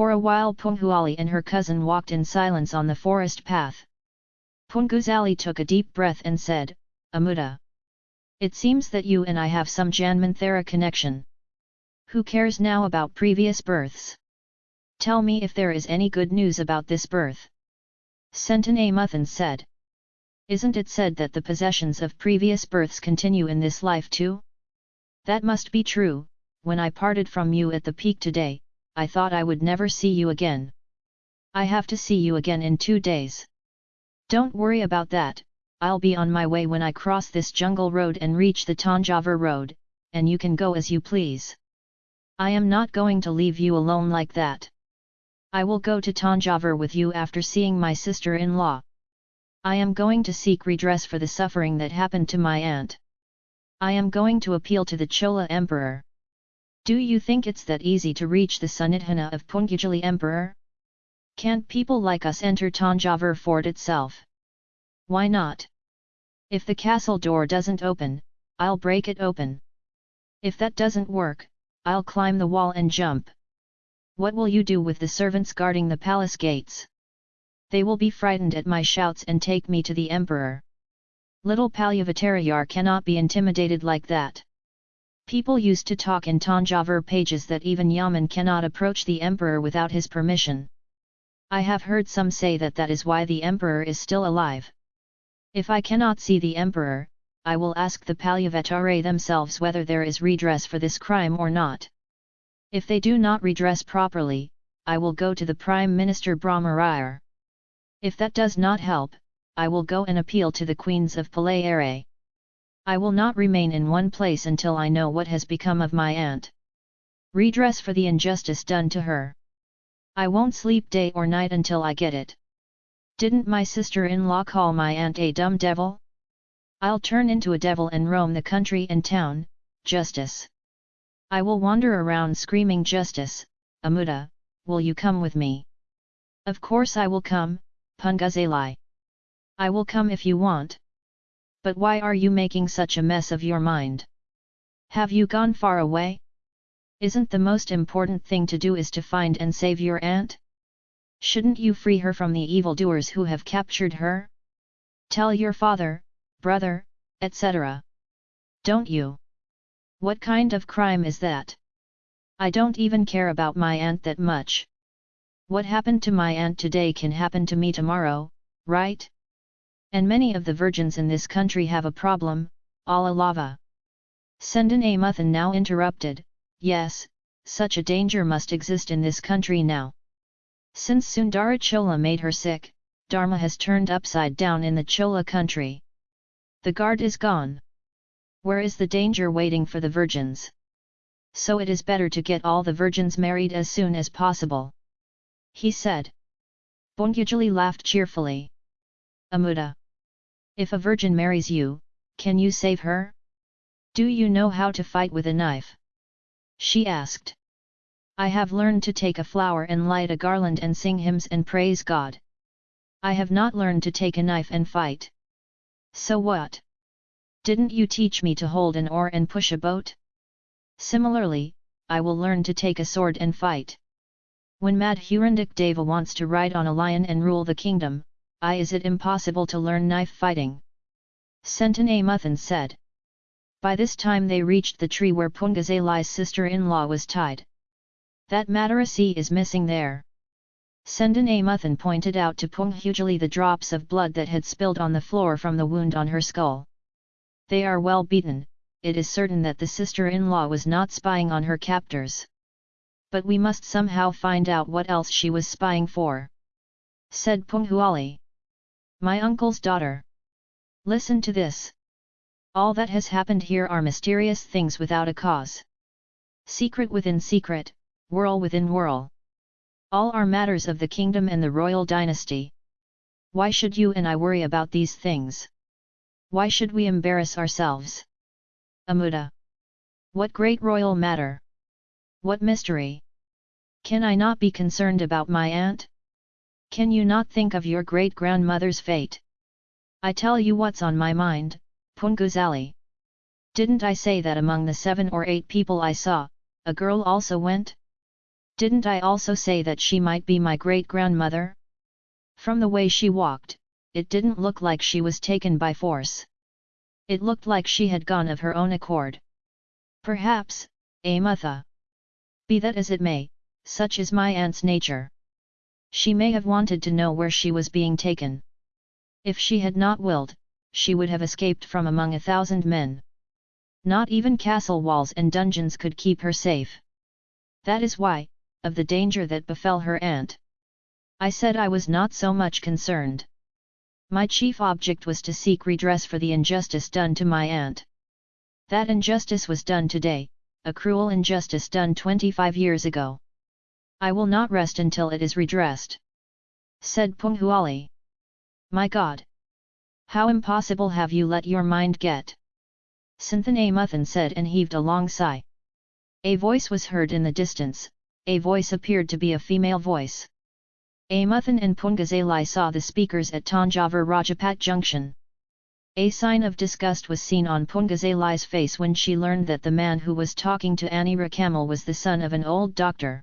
For a while Punguzali and her cousin walked in silence on the forest path. Punguzali took a deep breath and said, Amuda. It seems that you and I have some Janmanthara connection. Who cares now about previous births? Tell me if there is any good news about this birth. Sentan Muthan said. Isn't it said that the possessions of previous births continue in this life too? That must be true, when I parted from you at the peak today, I thought I would never see you again. I have to see you again in two days. Don't worry about that, I'll be on my way when I cross this jungle road and reach the Tanjavur road, and you can go as you please. I am not going to leave you alone like that. I will go to Tanjavur with you after seeing my sister-in-law. I am going to seek redress for the suffering that happened to my aunt. I am going to appeal to the Chola Emperor. Do you think it's that easy to reach the Sannidhana of Pungujali Emperor? Can't people like us enter Tanjavur fort itself? Why not? If the castle door doesn't open, I'll break it open. If that doesn't work, I'll climb the wall and jump. What will you do with the servants guarding the palace gates? They will be frightened at my shouts and take me to the emperor. Little Palyavatarayar cannot be intimidated like that. People used to talk in Tanjavur pages that even Yaman cannot approach the emperor without his permission. I have heard some say that that is why the emperor is still alive. If I cannot see the emperor, I will ask the Palyavatare themselves whether there is redress for this crime or not. If they do not redress properly, I will go to the Prime Minister Brahmarayar. If that does not help, I will go and appeal to the Queens of Palayare. I will not remain in one place until I know what has become of my aunt. Redress for the injustice done to her. I won't sleep day or night until I get it. Didn't my sister-in-law call my aunt a dumb devil? I'll turn into a devil and roam the country and town, justice. I will wander around screaming justice, Amuda, will you come with me? Of course I will come, Punguzali. I will come if you want. But why are you making such a mess of your mind? Have you gone far away? Isn't the most important thing to do is to find and save your aunt? Shouldn't you free her from the evildoers who have captured her? Tell your father, brother, etc. Don't you? What kind of crime is that? I don't even care about my aunt that much. What happened to my aunt today can happen to me tomorrow, right? And many of the virgins in this country have a problem, Allah lava. Sendan Amuthan now interrupted, yes, such a danger must exist in this country now. Since Sundara Chola made her sick, Dharma has turned upside down in the Chola country. The guard is gone. Where is the danger waiting for the virgins? So it is better to get all the virgins married as soon as possible. He said. Punguzali laughed cheerfully. Amuda. If a virgin marries you, can you save her? Do you know how to fight with a knife? She asked. I have learned to take a flower and light a garland and sing hymns and praise God. I have not learned to take a knife and fight. So what? Didn't you teach me to hold an oar and push a boat? Similarly, I will learn to take a sword and fight. When Madhurandak Deva wants to ride on a lion and rule the kingdom, I is it impossible to learn knife fighting? Sentan Muthan said. By this time they reached the tree where Punguzali's sister-in-law was tied. That Madarasi is missing there. Sendan Amuthan pointed out to Punguzali the drops of blood that had spilled on the floor from the wound on her skull. They are well beaten, it is certain that the sister-in-law was not spying on her captors. But we must somehow find out what else she was spying for. Said Punguzali. My uncle's daughter. Listen to this. All that has happened here are mysterious things without a cause. Secret within secret, whirl within whirl. All are matters of the kingdom and the royal dynasty. Why should you and I worry about these things? Why should we embarrass ourselves? Amuda. What great royal matter? What mystery? Can I not be concerned about my aunt? Can you not think of your great-grandmother's fate? I tell you what's on my mind, Punguzali. Didn't I say that among the seven or eight people I saw, a girl also went? Didn't I also say that she might be my great-grandmother? From the way she walked, it didn't look like she was taken by force. It looked like she had gone of her own accord. Perhaps, Amutha. Be that as it may, such is my aunt's nature. She may have wanted to know where she was being taken. If she had not willed, she would have escaped from among a thousand men. Not even castle walls and dungeons could keep her safe. That is why, of the danger that befell her aunt. I said I was not so much concerned. My chief object was to seek redress for the injustice done to my aunt. That injustice was done today, a cruel injustice done 25 years ago. I will not rest until it is redressed. Said Punguzali. My God! How impossible have you let your mind get? Sendan Amuthan said and heaved a long sigh. A voice was heard in the distance, a voice appeared to be a female voice. Amuthan and Pungazalai saw the speakers at Tanjavur Rajapat Junction. A sign of disgust was seen on Pungazalai's face when she learned that the man who was talking to Annie Rakamal was the son of an old doctor.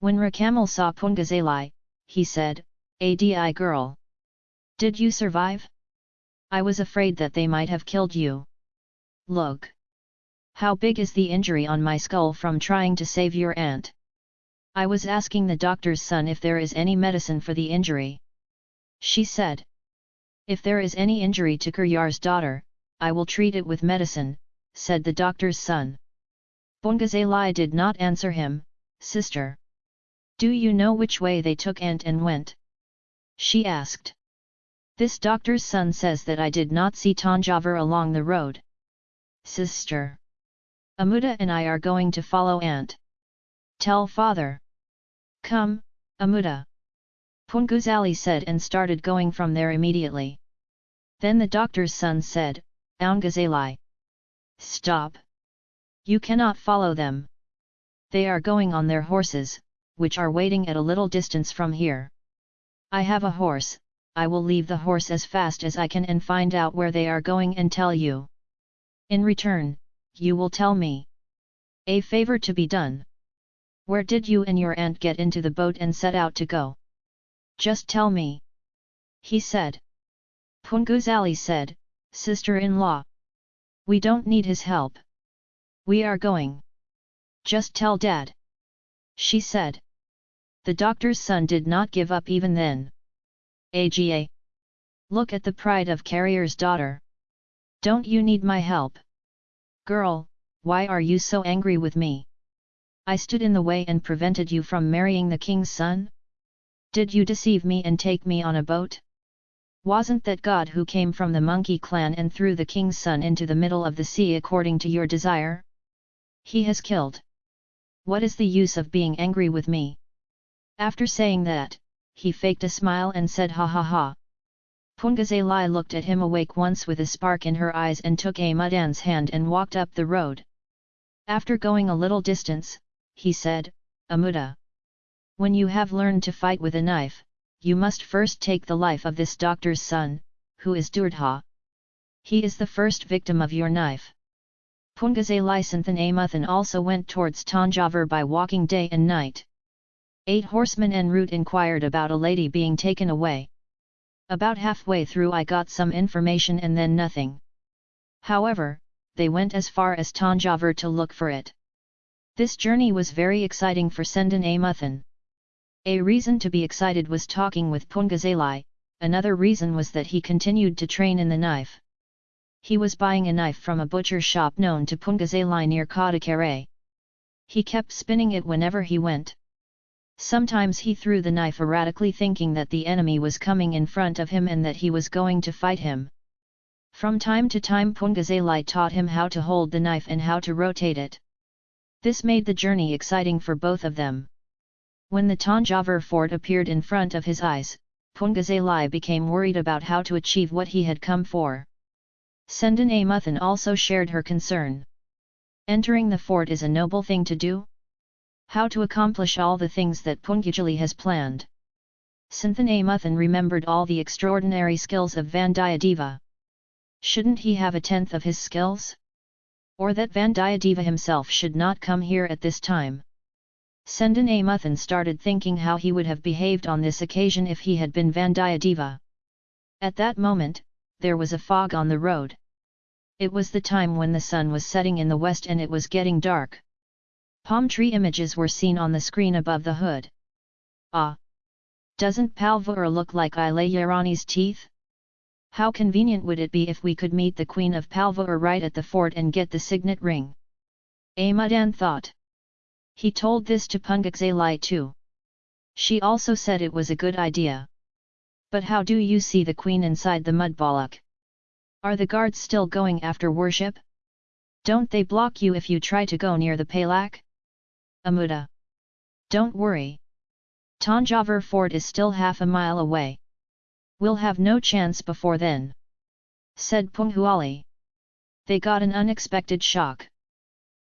When Rakamal saw Pungazalai, he said, Adi girl. Did you survive? I was afraid that they might have killed you. Look! How big is the injury on my skull from trying to save your aunt? I was asking the doctor's son if there is any medicine for the injury. She said. If there is any injury to Kuryar's daughter, I will treat it with medicine, said the doctor's son. Pungazalai did not answer him, sister. Do you know which way they took Aunt and went? She asked. This doctor's son says that I did not see Tanjavur along the road. Sister. Amuda and I are going to follow Aunt. Tell father. Come, Amuda. Punguzali said and started going from there immediately. Then the doctor's son said, Punguzali. Stop! You cannot follow them. They are going on their horses, which are waiting at a little distance from here. I have a horse, I will leave the horse as fast as I can and find out where they are going and tell you. In return, you will tell me. A favor to be done. Where did you and your aunt get into the boat and set out to go? Just tell me. He said. Punguzali said, Sister-in-law. We don't need his help. We are going. Just tell dad. She said. The doctor's son did not give up even then. AGA. Look at the pride of carrier's daughter. Don't you need my help? Girl, why are you so angry with me? I stood in the way and prevented you from marrying the king's son? Did you deceive me and take me on a boat? Wasn't that God who came from the monkey clan and threw the king's son into the middle of the sea according to your desire? He has killed. What is the use of being angry with me? After saying that, he faked a smile and said ha ha ha. Pungazalai looked at him awake once with a spark in her eyes and took Amudan's hand and walked up the road. After going a little distance, he said, Amuda. When you have learned to fight with a knife, you must first take the life of this doctor's son, who is Durdha. He is the first victim of your knife. Pungazai Santhan Amuthan also went towards Tanjavur by walking day and night. Eight horsemen en route inquired about a lady being taken away. About halfway through I got some information and then nothing. However, they went as far as Tanjavur to look for it. This journey was very exciting for Sendan Amuthan. A reason to be excited was talking with Pungazalai, another reason was that he continued to train in the knife. He was buying a knife from a butcher shop known to Pungazalai near Kadakare. He kept spinning it whenever he went. Sometimes he threw the knife erratically thinking that the enemy was coming in front of him and that he was going to fight him. From time to time Pungazalai taught him how to hold the knife and how to rotate it. This made the journey exciting for both of them. When the Tanjavur fort appeared in front of his eyes, Pungazalai became worried about how to achieve what he had come for. Sendan Amuthan also shared her concern. Entering the fort is a noble thing to do? How to accomplish all the things that Punguzali has planned. Sendan Amuthan remembered all the extraordinary skills of Vandiyadeva. Shouldn't he have a tenth of his skills? Or that Vandiyadeva himself should not come here at this time. Sendan Amuthan started thinking how he would have behaved on this occasion if he had been Vandiyadeva. At that moment, there was a fog on the road. It was the time when the sun was setting in the west and it was getting dark. Palm tree images were seen on the screen above the hood. Ah! Doesn't Palvur look like Ilayarani's teeth? How convenient would it be if we could meet the Queen of Palvur right at the fort and get the signet ring? Amudan thought. He told this to Pungazalai too. She also said it was a good idea. But how do you see the queen inside the mudbalak? Are the guards still going after worship? Don't they block you if you try to go near the palak? Amuda. Don't worry. Tanjavur fort is still half a mile away. We'll have no chance before then. Said Punguzali. They got an unexpected shock.